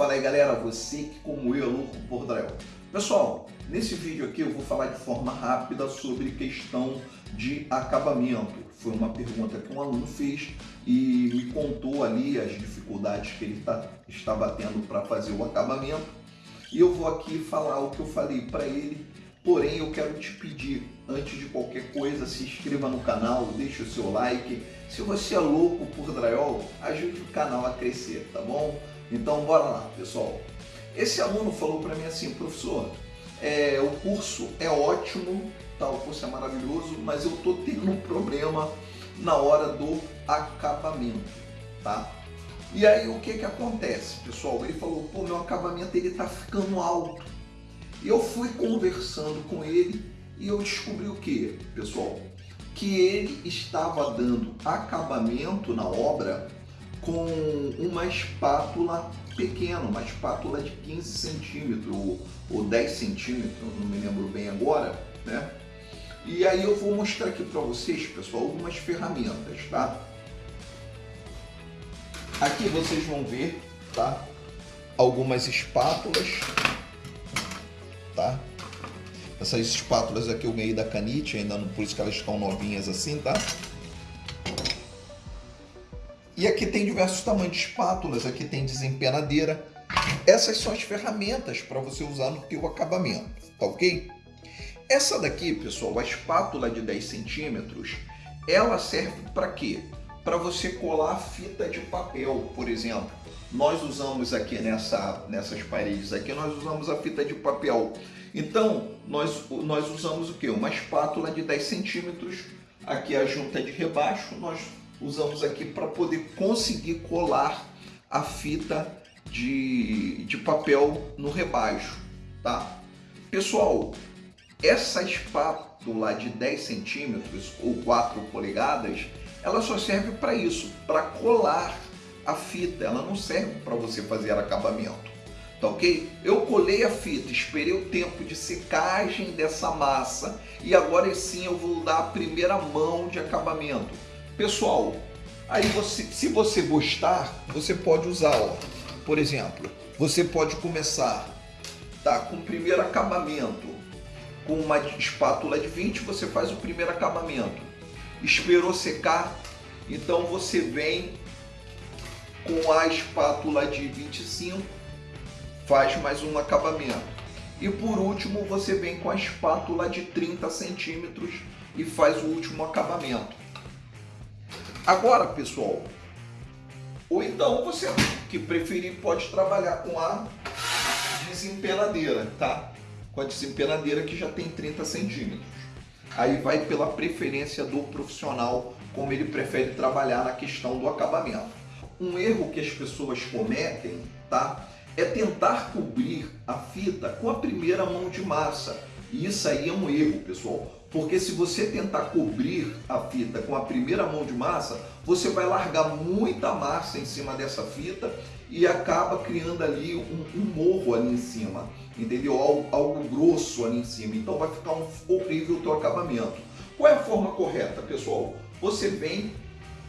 Fala aí galera, você que como eu é louco por drywall. Pessoal, nesse vídeo aqui eu vou falar de forma rápida sobre questão de acabamento. Foi uma pergunta que um aluno fez e me contou ali as dificuldades que ele tá, estava tendo para fazer o acabamento. E eu vou aqui falar o que eu falei para ele Porém, eu quero te pedir, antes de qualquer coisa, se inscreva no canal, deixe o seu like. Se você é louco por drywall, ajude o canal a crescer, tá bom? Então, bora lá, pessoal. Esse aluno falou para mim assim, professor, é, o curso é ótimo, tá? o curso é maravilhoso, mas eu tô tendo um problema na hora do acabamento, tá? E aí o que que acontece, pessoal? Ele falou, pô, meu acabamento ele tá ficando alto. E eu fui conversando com ele e eu descobri o que, pessoal? Que ele estava dando acabamento na obra com uma espátula pequena, uma espátula de 15 centímetros ou 10 centímetros, não me lembro bem agora, né? E aí eu vou mostrar aqui para vocês, pessoal, algumas ferramentas, tá? Aqui vocês vão ver, tá? Algumas espátulas tá? Essas espátulas aqui eu ganhei da Canite, ainda não, por isso que elas estão novinhas assim, tá? E aqui tem diversos tamanhos de espátulas, aqui tem desempenadeira. Essas são as ferramentas para você usar no teu acabamento, tá ok? Essa daqui, pessoal, a espátula de 10 centímetros, ela serve para quê? Para você colar fita de papel, por exemplo nós usamos aqui nessa, nessas paredes aqui, nós usamos a fita de papel. Então, nós, nós usamos o que? Uma espátula de 10 centímetros, aqui a junta de rebaixo, nós usamos aqui para poder conseguir colar a fita de, de papel no rebaixo, tá? Pessoal, essa espátula de 10 centímetros ou 4 polegadas, ela só serve para isso, para colar a fita, ela não serve para você fazer acabamento, tá ok? Eu colei a fita, esperei o tempo de secagem dessa massa e agora sim eu vou dar a primeira mão de acabamento. Pessoal, aí você, se você gostar, você pode usar, por exemplo, você pode começar tá, com o primeiro acabamento, com uma espátula de 20, você faz o primeiro acabamento. Esperou secar, então você vem com a espátula de 25 faz mais um acabamento. E por último você vem com a espátula de 30 centímetros e faz o último acabamento. Agora pessoal, ou então você que preferir pode trabalhar com a desempenadeira, tá? Com a desempenadeira que já tem 30 centímetros. Aí vai pela preferência do profissional, como ele prefere trabalhar na questão do acabamento um erro que as pessoas cometem, tá? É tentar cobrir a fita com a primeira mão de massa. E isso aí é um erro, pessoal. Porque se você tentar cobrir a fita com a primeira mão de massa, você vai largar muita massa em cima dessa fita e acaba criando ali um, um morro ali em cima, entendeu? Algo, algo, grosso ali em cima. Então vai ficar um horrível o teu acabamento. Qual é a forma correta, pessoal? Você vem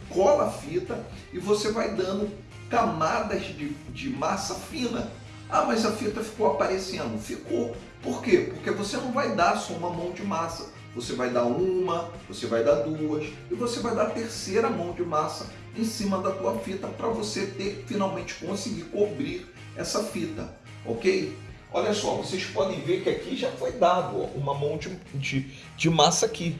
cola a fita e você vai dando camadas de, de massa fina. Ah, mas a fita ficou aparecendo. Ficou. Por quê? Porque você não vai dar só uma mão de massa. Você vai dar uma, você vai dar duas e você vai dar a terceira mão de massa em cima da tua fita para você ter finalmente conseguir cobrir essa fita, ok? Olha só, vocês podem ver que aqui já foi dado ó, uma mão de, de, de massa aqui,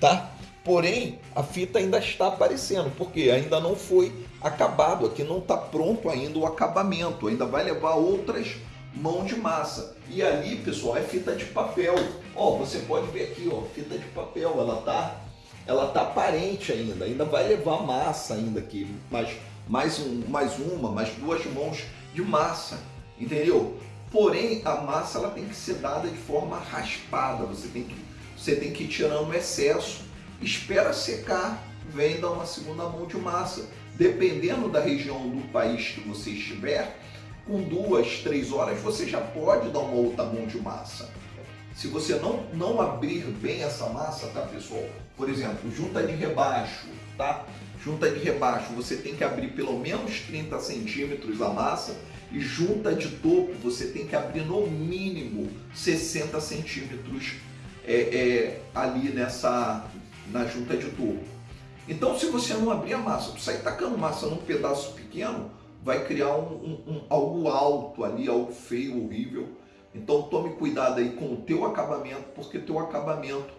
tá? Porém, a fita ainda está aparecendo, porque ainda não foi acabado, aqui não está pronto ainda o acabamento, ainda vai levar outras mãos de massa. E ali, pessoal, é fita de papel. Ó, você pode ver aqui, ó, fita de papel, ela tá, ela tá aparente ainda, ainda vai levar massa ainda aqui, mais, mais, um, mais uma, mais duas mãos de massa, entendeu? Porém, a massa ela tem que ser dada de forma raspada, você tem que, você tem que ir tirando o excesso espera secar, vem dar uma segunda mão de massa. Dependendo da região do país que você estiver, com duas, três horas você já pode dar uma outra mão de massa. Se você não, não abrir bem essa massa, tá pessoal? Por exemplo, junta de rebaixo, tá? Junta de rebaixo, você tem que abrir pelo menos 30 centímetros a massa E junta de topo você tem que abrir no mínimo 60 centímetros é, é, ali nessa na junta de topo. Então se você não abrir a massa, sair tacando massa num pedaço pequeno, vai criar um, um, um, algo alto ali, algo feio, horrível. Então tome cuidado aí com o teu acabamento, porque teu acabamento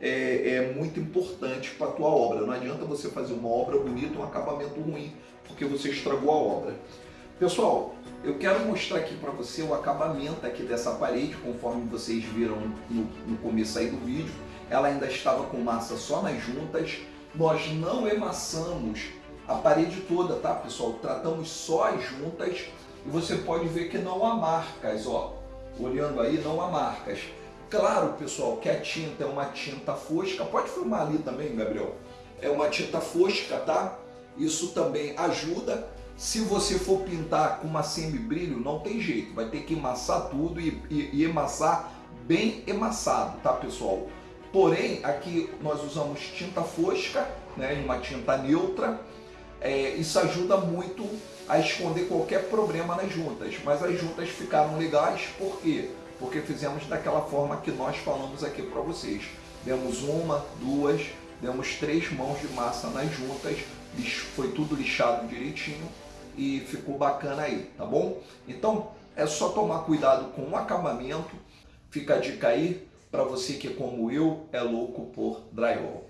é, é muito importante para a tua obra. Não adianta você fazer uma obra bonita, um acabamento ruim, porque você estragou a obra. Pessoal, eu quero mostrar aqui para você o acabamento aqui dessa parede, conforme vocês viram no, no começo aí do vídeo. Ela ainda estava com massa só nas juntas. Nós não emassamos a parede toda, tá pessoal? Tratamos só as juntas e você pode ver que não há marcas, ó. Olhando aí, não há marcas. Claro, pessoal, que a tinta é uma tinta fosca. Pode filmar ali também, Gabriel. É uma tinta fosca, tá? Isso também ajuda se você for pintar com uma semi-brilho, não tem jeito, vai ter que emassar tudo e, e, e emassar bem emassado, tá pessoal? Porém, aqui nós usamos tinta fosca, né, uma tinta neutra, é, isso ajuda muito a esconder qualquer problema nas juntas, mas as juntas ficaram legais, por quê? Porque fizemos daquela forma que nós falamos aqui para vocês. Demos uma, duas, demos três mãos de massa nas juntas, foi tudo lixado direitinho, e ficou bacana aí, tá bom? Então é só tomar cuidado com o acabamento, fica a dica aí para você que como eu é louco por drywall.